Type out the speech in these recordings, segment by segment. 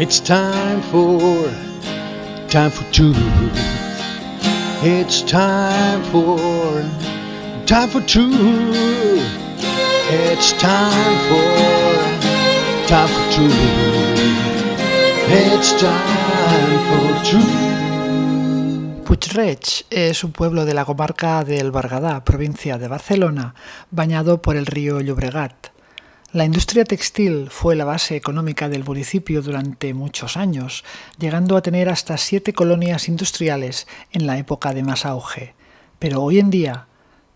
It's time for, time for truth. It's time for, time for truth. It's time for, time for truth. It's time for truth. Puigreig es un pueblo de la comarca del Bergadá, provincia de Barcelona, bañado por el río Llobregat. La industria textil fue la base económica del municipio durante muchos años, llegando a tener hasta siete colonias industriales en la época de más auge. Pero hoy en día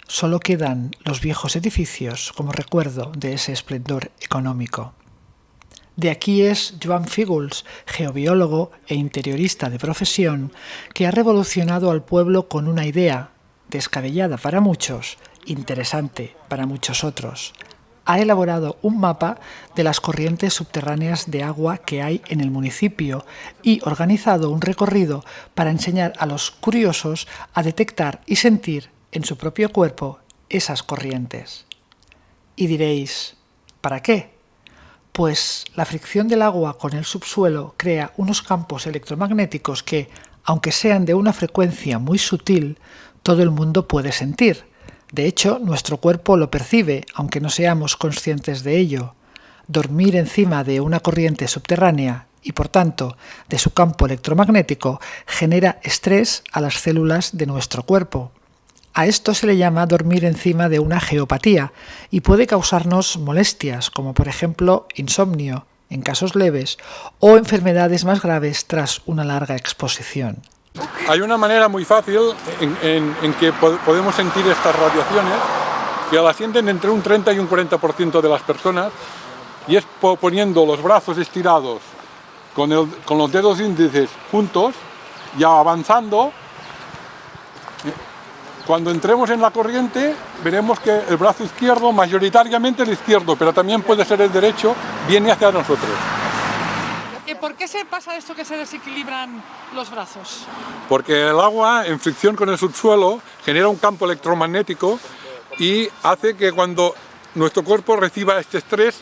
solo quedan los viejos edificios como recuerdo de ese esplendor económico. De aquí es Joan Fígols, geobiólogo e interiorista de profesión, que ha revolucionado al pueblo con una idea, descabellada para muchos, interesante para muchos otros, ha elaborado un mapa de las corrientes subterráneas de agua que hay en el municipio y organizado un recorrido para enseñar a los curiosos a detectar y sentir en su propio cuerpo esas corrientes. Y diréis, ¿para qué? Pues la fricción del agua con el subsuelo crea unos campos electromagnéticos que, aunque sean de una frecuencia muy sutil, todo el mundo puede sentir, de hecho, nuestro cuerpo lo percibe, aunque no seamos conscientes de ello. Dormir encima de una corriente subterránea y por tanto de su campo electromagnético genera estrés a las células de nuestro cuerpo. A esto se le llama dormir encima de una geopatía y puede causarnos molestias como por ejemplo insomnio en casos leves o enfermedades más graves tras una larga exposición. Hay una manera muy fácil en, que podemos sentir estas radiaciones, que las sienten entre un 30 y un 40% de las personas, y es poniendo los brazos estirados con, los dedos índices juntos, ya avanzando, cuando entremos en la corriente veremos que el brazo izquierdo, mayoritariamente el izquierdo, pero también puede ser el derecho, viene hacia nosotros. ¿Por qué se pasa esto que se desequilibran los brazos? Porque el agua, en fricción con el subsuelo, genera un campo electromagnético y hace que cuando nuestro cuerpo reciba este estrés,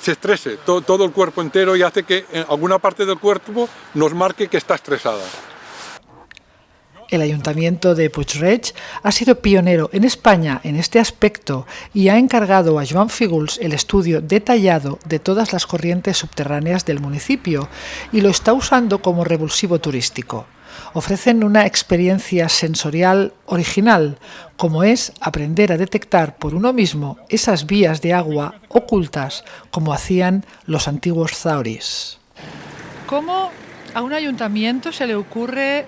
se estrese todo, todo el cuerpo entero y hace que en alguna parte del cuerpo nos marque que está estresada. El Ayuntamiento de Puigreig ha sido pionero en España en este aspecto y ha encargado a Joan Fígols el estudio detallado de todas las corrientes subterráneas del municipio y lo está usando como revulsivo turístico. Ofrecen una experiencia sensorial original, como es aprender a detectar por uno mismo esas vías de agua ocultas como hacían los antiguos zauris. ¿Cómo a un ayuntamiento se le ocurre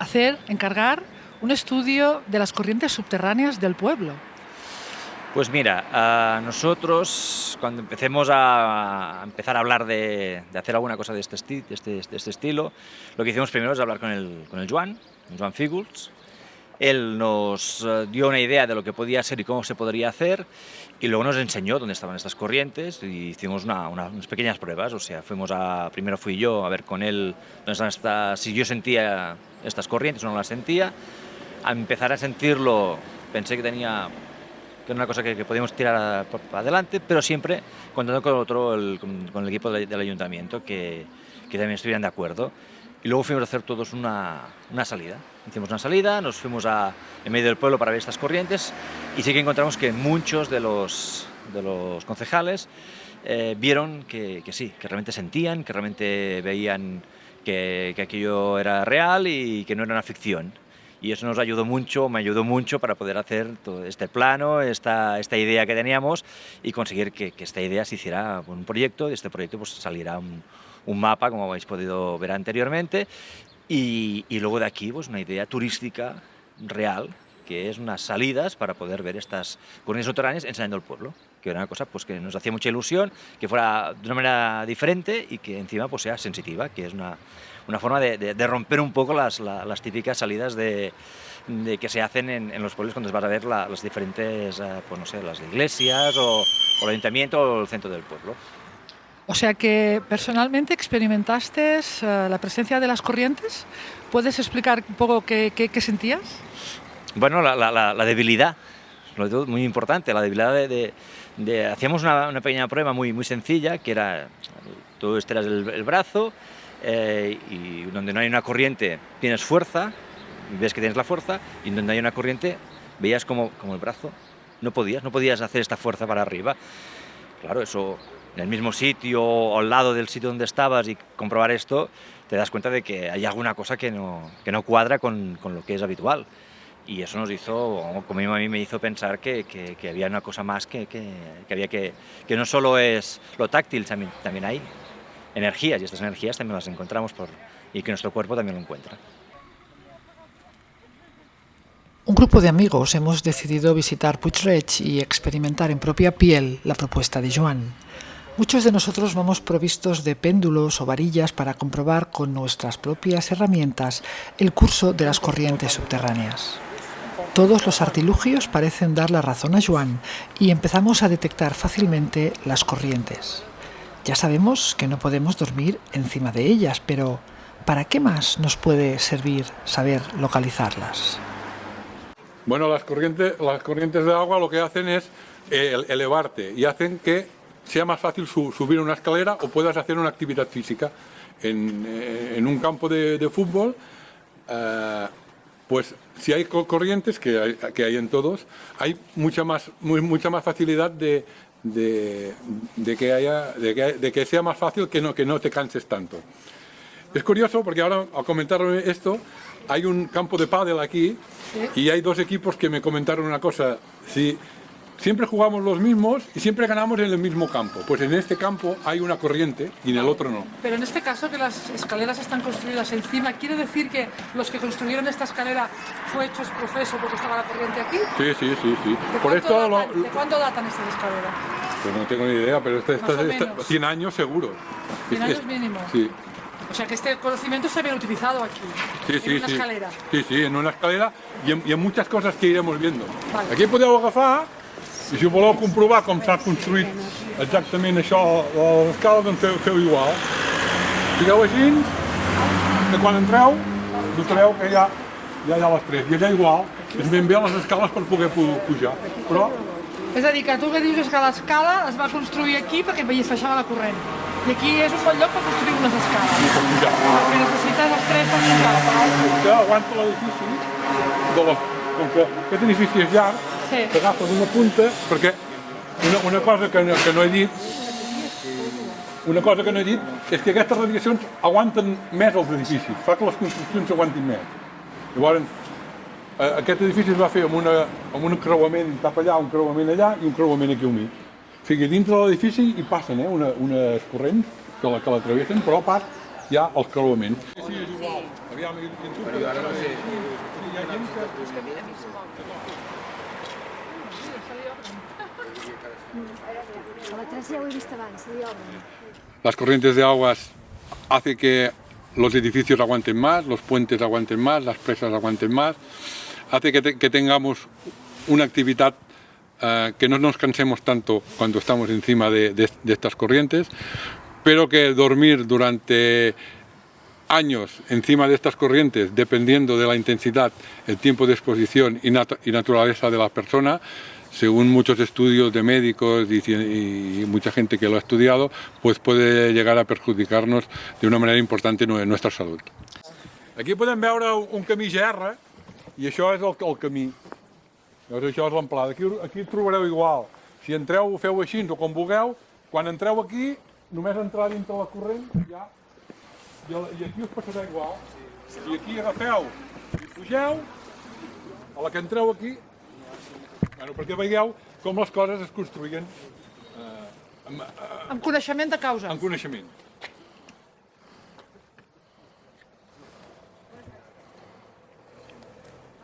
hacer, encargar un estudio de las corrientes subterráneas del pueblo. Pues mira, nosotros cuando empecemos a, empezar a hablar de, hacer alguna cosa de este, de, este, de este, estilo, lo que hicimos primero es hablar con el, con el Joan, Fígols, él nos eh, dio una idea de lo que podía ser y cómo se podría hacer y luego nos enseñó dónde estaban estas corrientes y hicimos unas pequeñas pruebas, o sea, fuimos a, primero fui yo a ver con él dónde están si yo sentía estas corrientes no las sentía, a empezar a sentirlo pensé que tenía que era una cosa que, podíamos tirar adelante, pero siempre contando con, otro, con, el equipo del, ayuntamiento que, que también estuvieran de acuerdo y luego fuimos a hacer todos una, una, salida. Hicimos una salida, nos fuimos a, en medio del pueblo para ver estas corrientes y sí que encontramos que muchos de los, de los concejales eh, vieron que, que, sí, que realmente sentían, que realmente veían que, que, aquello era real y que no era una ficción. Y eso nos ayudó mucho, me ayudó mucho para poder hacer todo este plano, esta, esta idea que teníamos y conseguir que, que esta idea se hiciera un proyecto y este proyecto pues saliera un, un mapa, como habéis podido ver anteriormente, y, luego de aquí pues una idea turística real, que es unas salidas para poder ver estas corrientes subterráneas enseñando el pueblo, que era una cosa pues, que nos hacía mucha ilusión, que fuera de una manera diferente y que encima pues, sea sensitiva, que es una, una forma de, romper un poco las, las típicas salidas de, de, que se hacen en, los pueblos cuando vas a ver las diferentes, eh, pues no sé, las iglesias o, o el ayuntamiento o el centro del pueblo. O sea que personalmente experimentaste eh, la presencia de las corrientes. ¿Puedes explicar un poco qué, sentías? Bueno, la, debilidad, muy importante, la debilidad de... hacíamos una, pequeña prueba muy, muy sencilla, que era Tú estiras el, el brazo eh, y donde no hay una corriente tienes fuerza, ves que tienes la fuerza, y donde hay una corriente veías como, como el brazo no podías, no podías hacer esta fuerza para arriba. Claro, eso en el mismo sitio o al lado del sitio donde estabas y comprobar esto, te das cuenta de que hay alguna cosa que no, que no cuadra con, con lo que es habitual. Y eso nos hizo, como a mí me hizo pensar que, había una cosa más que, había que, no solo es lo táctil, también, hay energías y estas energías también las encontramos y que nuestro cuerpo también lo encuentra. Un grupo de amigos hemos decidido visitar Puigreig y experimentar en propia piel la propuesta de Joan. Muchos de nosotros vamos provistos de péndulos o varillas para comprobar con nuestras propias herramientas el curso de las corrientes subterráneas. Todos los artilugios parecen dar la razón a Joan y empezamos a detectar fácilmente las corrientes. Ya sabemos que no podemos dormir encima de ellas, pero ¿para qué más nos puede servir saber localizarlas? Bueno, las corrientes, las corrientes de agua lo que hacen es eh, elevarte y hacen que sea más fácil su, subir una escalera o puedas hacer una actividad física. En, eh, un campo de, de fútbol, eh, pues si hay corrientes, que hay, que hay en todos, hay mucha más, muy, mucha más facilidad de, de, de, que haya, de, que, de que sea más fácil que no, que no te canses tanto. Es curioso porque ahora, al comentar esto, hay un campo de pádel aquí y hay dos equipos que me comentaron una cosa. Si siempre jugamos los mismos y siempre ganamos en el mismo campo. Pues en este campo hay una corriente y en el otro no. Pero en este caso que las escaleras están construidas encima, ¿quiere decir que los que construyeron esta escalera fue hecho profeso porque estaba la corriente aquí? Sí, sí, sí. sí. ¿De, Por cuánto esto datan, lo- ¿De cuándo datan estas escaleras? pues no tengo ni idea, pero esta, esta- esta- menos. 100 años seguro. 100 Es- años mínimo. Sí. O sea que este conocimiento se había utilizado aquí, Sí, en sí, una sí. escalera. Sí, sí, en una escalera i en, i en muchas coses que iremos viendo. Vale. Aquí podeu agafar i si voleu comprovar com s'ha construït exactament això, l'escala, doncs feu, feu igual. Fiqueu així, que quan entreu, notareu que ja, ja hi ha les tres. I allà igual, és ben bé les escales per poder pu- pujar. Però És a dir, que tu que dius és que l'escala es va construir aquí perquè hi baixava la corrent. I aquí és un bon lloc per construir unes escales. per pujar. Perquè necessites els tres per pujar. Que aguanta l'edifici, de com que aquest edifici és llarg, Sí. t'agafes una punta, perquè una, una cosa que no, que no he dit, una cosa que no he dit és que aquestes radiacions aguanten més els edificis, fa que les construccions aguantin més. Llavors, eh, aquest edifici es va fer amb, una, amb un creuament cap allà, un creuament allà i un creuament aquí al mig. O sigui, dintre de l'edifici hi passen eh, una, unes corrents que la, que la travessen, però a part hi ha els creuaments. Sí, sí, és igual. Aviam, i, i tu, però ara no sé. Sí, hi ha gent que... la 3 ja ho he vist abans, li obren. Las corrientes de aguas hace que los edificios aguanten más, los puentes aguanten más, las presas aguanten más, hace que, que tengamos una actividad eh, que no nos cansemos tanto cuando estamos encima de, de- estas corrientes, pero que dormir durante años encima de estas corrientes, dependiendo de la intensidad, el tiempo de exposición y, y naturaleza de la persona, según muchos estudios de médicos y, mucha gente que lo ha estudiado, pues puede llegar a perjudicarnos de una manera importante en nuestra salud. Aquí podem veure un camí GR i això és el, el camí. Llavors això és l'amplada. Aquí, aquí trobareu igual. Si entreu, feu així o com vulgueu, quan entreu aquí, només entrar dintre la corrent ja i, i aquí us passarà igual. Si aquí agafeu i pugeu, a la que entreu aquí, bueno, perquè veieu com les coses es construïen eh, amb, eh, Amb coneixement de causa. amb coneixement.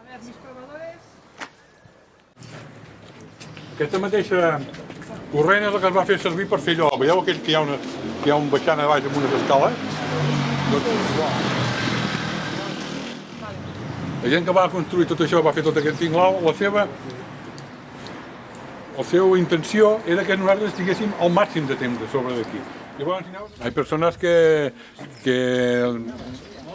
A veure, mis provadores... Aquesta mateixa corrent és la que es va fer servir per fer allò. Veieu aquell que hi ha, una, que hi ha un baixant a baix amb unes escales? Doncs. La gent que va construir tot això, va fer tot aquest tinglau, la seva la seva intenció era que nosaltres estiguéssim al màxim de temps de sobre d'aquí. Llavors, hay personas que, que el,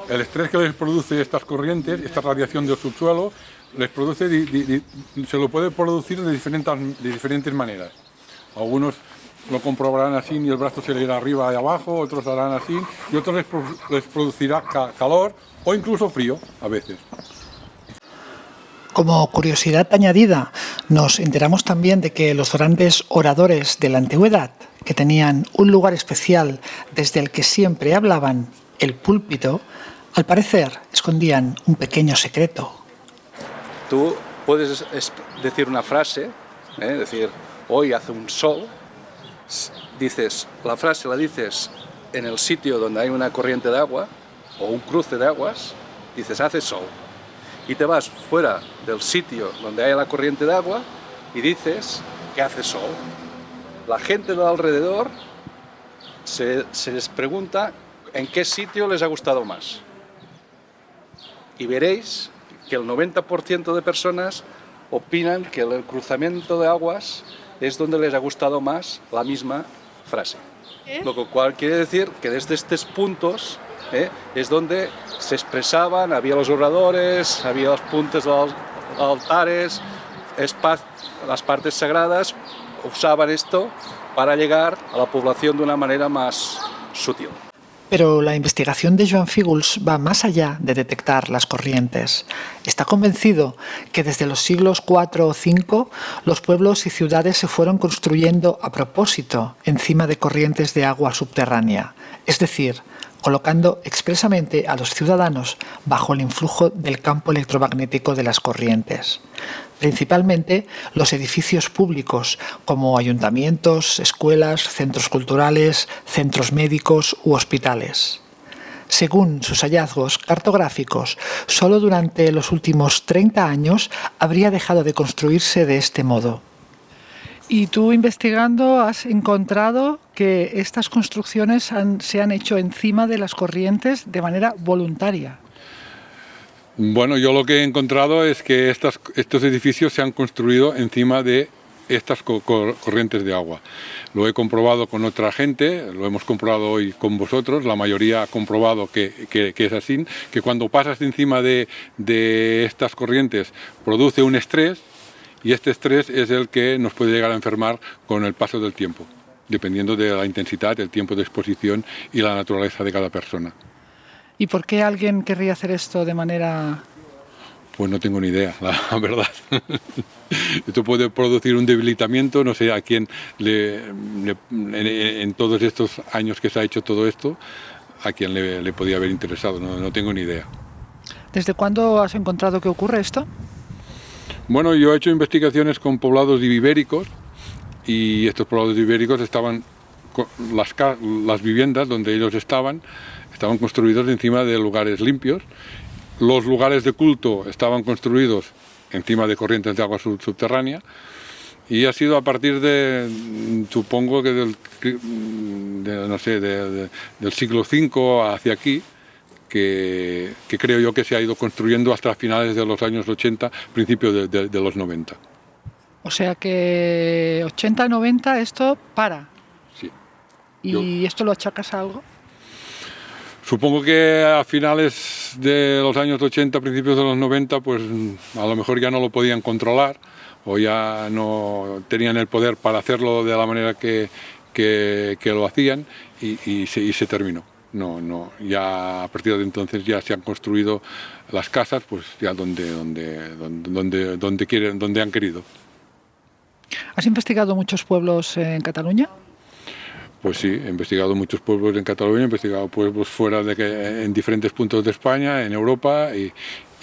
el estrés que les produce estas corrientes, esta radiación del subsuelo, les produce, di- se lo puede producir de diferentes, de diferentes maneras. Algunos lo comprobarán así y el brazo se le irá arriba y abajo, otros harán así y otros les, pro- les producirá ca- calor o incluso frío a veces. Como curiosidad añadida, nos enteramos también de que los grandes oradores de la antigüedad, que tenían un lugar especial desde el que siempre hablaban, el púlpito, al parecer escondían un pequeño secreto. Tú puedes es- decir una frase, ¿eh? decir, hoy hace un sol, dices, la frase la dices en el sitio donde hay una corriente de agua o un cruce de aguas, dices, hace sol. Y te vas fuera del sitio donde hay la corriente de agua y dices que hace sol. La gente de alrededor se, se les pregunta en qué sitio les ha gustado más y veréis que el 90% de personas opinan que el cruzamiento de aguas es donde les ha gustado más la misma frase. Lo cual quiere decir que desde estos puntos ¿eh? es donde se expresaban, había los oradores, había los puntos de los altares, las partes sagradas, usaban esto para llegar a la población de una manera más sutil. Pero la investigación de Joan Fígols va más allá de detectar las corrientes. Está convencido que desde los siglos IV o V los pueblos y ciudades se fueron construyendo a propósito encima de corrientes de agua subterránea, es decir, colocando expresamente a los ciudadanos bajo el influjo del campo electromagnético de las corrientes. Principalmente los edificios públicos como ayuntamientos, escuelas, centros culturales, centros médicos u hospitales. Según sus hallazgos cartográficos, solo durante los últimos 30 años habría dejado de construirse de este modo. Y tú investigando has encontrado que estas construcciones se han hecho encima de las corrientes de manera voluntaria. Bueno, yo lo que he encontrado es que estos edificios se han construido encima de estas co- cor- corrientes de agua. Lo he comprobado con otra gente, lo hemos comprobado hoy con vosotros, la mayoría ha comprobado que, es así, que cuando pasas encima de estas corrientes produce un estrés y este estrés es el que nos puede llegar a enfermar con el paso del tiempo, dependiendo de la intensidad, el tiempo de exposición y la naturaleza de cada persona. ¿Y por qué alguien querría hacer esto de manera... Pues no tengo ni idea, la verdad. Esto puede producir un debilitamiento, no sé a quién le, le- en, en todos estos años que se ha hecho todo esto, a quién le, le podía haber interesado, no, no tengo ni idea. ¿Desde cuándo has encontrado que ocurre esto? Bueno, yo he hecho investigaciones con poblados ibéricos y estos poblados ibéricos estaban, las, las viviendas donde ellos estaban, estaban construidos encima de lugares limpios. Los lugares de culto estaban construidos encima de corrientes de agua sub- subterránea y ha sido a partir de, supongo que del, no sé, de- de- del siglo V hacia aquí, que, que creo yo que se ha ido construyendo hasta finales de los años 80, principios de, de- de los 90. O sea que 80-90 esto para. Sí. ¿Y esto lo achacas a algo? Supongo que a finales de los años 80, principios de los 90, pues a lo mejor ya no lo podían controlar o ya no tenían el poder para hacerlo de la manera que, que- que lo hacían y, y se, y se terminó. No, no, ya a partir de entonces ya se han construido las casas, pues ya donde, donde, donde, donde, donde quieren, donde han querido. ¿Has investigado muchos pueblos en Cataluña? Pues sí, he investigado muchos pueblos en Cataluña, he investigado pueblos fuera de que, en diferentes puntos de España, en Europa y,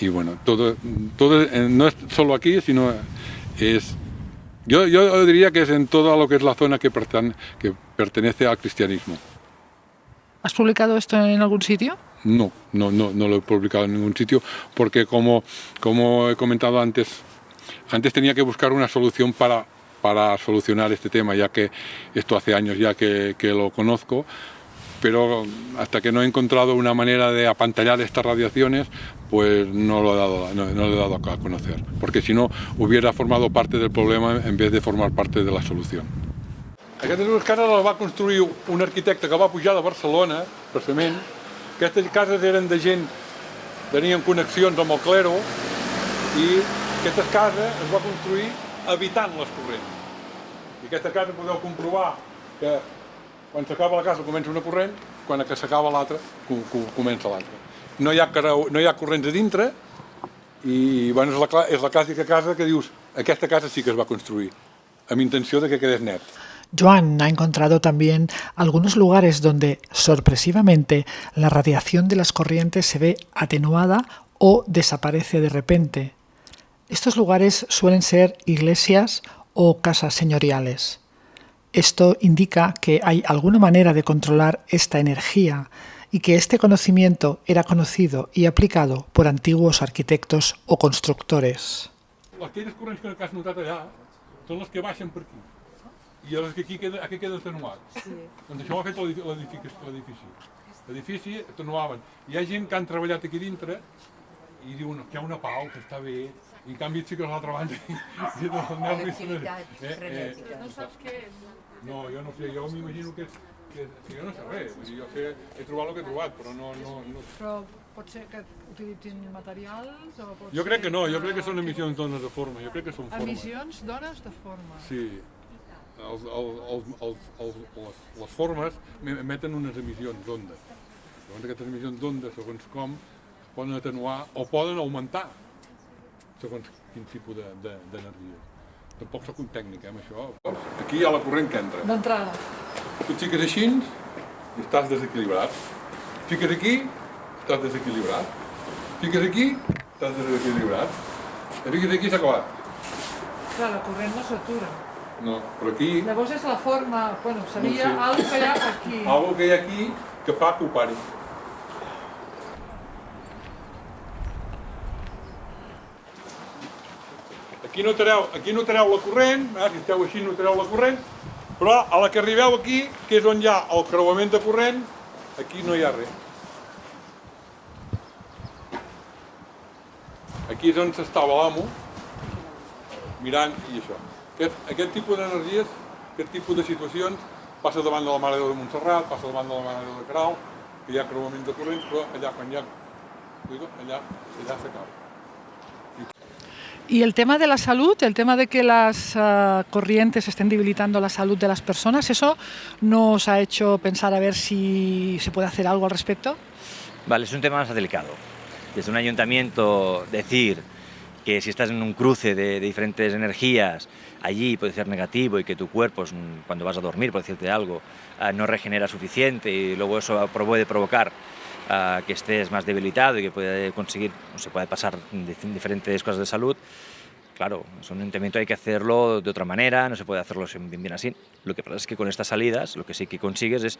y bueno, todo, todo eh, no es solo aquí, sino es yo, yo diría que es en toda lo que es la zona que, pertene- que pertenece al cristianismo. ¿Has publicado esto en algún sitio? No, no, no, no lo he publicado en ningún sitio porque como, como he comentado antes, antes tenía que buscar una solución para, para solucionar este tema, ya que esto hace años ya que, lo conozco, pero hasta que no he encontrado una manera de apantallar estas radiaciones, pues no lo he dado, no lo he dado a conocer, porque si no hubiera formado parte del problema en vez de formar parte de la solución. Aquestes dues cases les va construir un arquitecte que va pujar de Barcelona, precisament. Aquestes cases eren de gent, tenien connexions amb el clero, i aquestes cases es va construir evitant les corrents. I aquestes cases podeu comprovar que quan s'acaba la casa comença una corrent, quan s'acaba l'altra comença l'altra. No, hi ha no hi ha corrents a dintre i bueno, és, la, és la clàssica casa que dius aquesta casa sí que es va construir amb intenció de que quedés net. Joan ha encontrado también algunos lugares donde, sorpresivamente, la radiación de las corrientes se ve atenuada o desaparece de repente. Estos lugares suelen ser iglesias o casas señoriales. Esto indica que hay alguna manera de controlar esta energía y que este conocimiento era conocido y aplicado por antiguos arquitectos o constructores. I que aquí queda, aquí queda atenuat. Sí. Doncs això ho ha fet l'edifici. L'edifici atenuaven. Hi ha gent que han treballat aquí dintre i diuen que hi ha una pau, que està bé, i en canvi sí que a l'altra banda i els nervis... Eh, eh, no saps què és? No, jo no sé, jo m'imagino que és que, que jo no sé res, vull dir, jo sé, he trobat el que he trobat, però no... no, no... Però pot ser que utilitzin materials o pot Jo crec que no, jo crec que són no, emissions d'ones de forma, jo crec que són formes. Emissions d'ones de forma. Sí, els, els, els, els, els, les, les formes emeten unes emissions d'ondes. Segons aquestes emissions d'ondes, segons com, poden atenuar o poden augmentar segons quin tipus d'energia. De, de, Tampoc sóc un tècnic, eh, amb això. Aquí hi ha la corrent que entra. D'entrada. Tu et fiques així i estàs desequilibrat. Fiques aquí, estàs desequilibrat. Fiques aquí, estàs desequilibrat. I fiques aquí s'ha acabat. Clar, la corrent no s'atura. No, però aquí... Llavors és la forma, bueno, seria no sé. algo que hi ha aquí. Algo que hi ha aquí que fa que ho pari. Aquí no treu, aquí no treu la corrent, eh? si esteu així no treu la corrent, però a la que arribeu aquí, que és on hi ha el creuament de corrent, aquí no hi ha res. Aquí és on s'estava l'amo, mirant i això. Aquest, aquest tipus d'energies, aquest tipus de situacions, passa davant de la Mare de Déu de Montserrat, passa davant de la Mare de Déu de Caral, que hi ha creuaments de corrent, però allà quan hi ha... allà, allà s'acaba. Y el tema de la salud, el tema de que las uh, corrientes estén debilitando la salud de las personas, ¿eso nos ha hecho pensar a ver si se puede hacer algo al respecto? Vale, es un tema más delicado. Desde un ayuntamiento decir que si estás en un cruce de, de diferentes energías, allí puede ser negativo y que tu cuerpo, cuando vas a dormir, por decirte algo, uh, no regenera suficiente y luego eso puede provocar uh, que estés más debilitado y que puede conseguir, o se puede pasar diferentes cosas de salud, claro, es un ayuntamiento hay que hacerlo de otra manera, no se puede hacerlo bien, bien así. Lo que pasa es que con estas salidas lo que sí que consigues es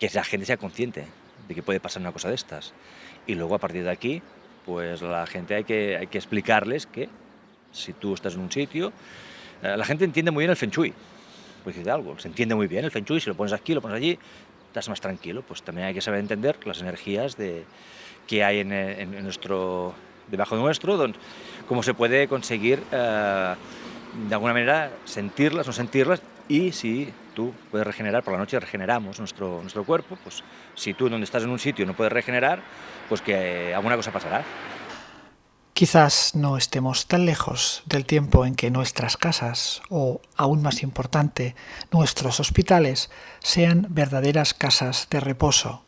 que la gente sea consciente de que puede pasar una cosa de estas. Y luego a partir de aquí, pues la gente hay que, hay que explicarles que si tú estás en un sitio, eh, la gente entiende muy bien el Feng Shui, pues algo, se entiende muy bien el Feng Shui, si lo pones aquí, lo pones allí, estás más tranquilo, pues también hay que saber entender las energías de, que hay en nuestro, debajo de nuestro, donde, cómo se puede conseguir eh, de alguna manera sentirlas, no sentirlas, y si tú puedes regenerar, por la noche regeneramos nuestro, nuestro cuerpo, pues si tú donde estás en un sitio no puedes regenerar, pues que alguna cosa pasará. Quizás no estemos tan lejos del tiempo en que nuestras casas, o aún más importante, nuestros hospitales, sean verdaderas casas de reposo.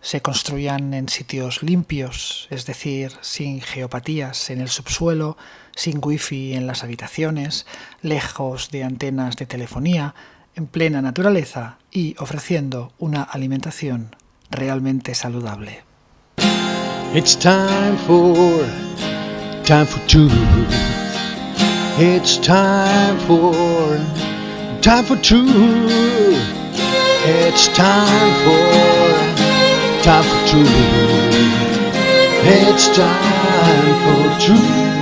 Se construyan en sitios limpios, es decir, sin geopatías en el subsuelo, sin wifi en las habitaciones, lejos de antenas de telefonía, en plena naturaleza y ofreciendo una alimentación realmente saludable. It's time for time for truth. It's time for time for truth. It's time for time for truth. It's time for truth.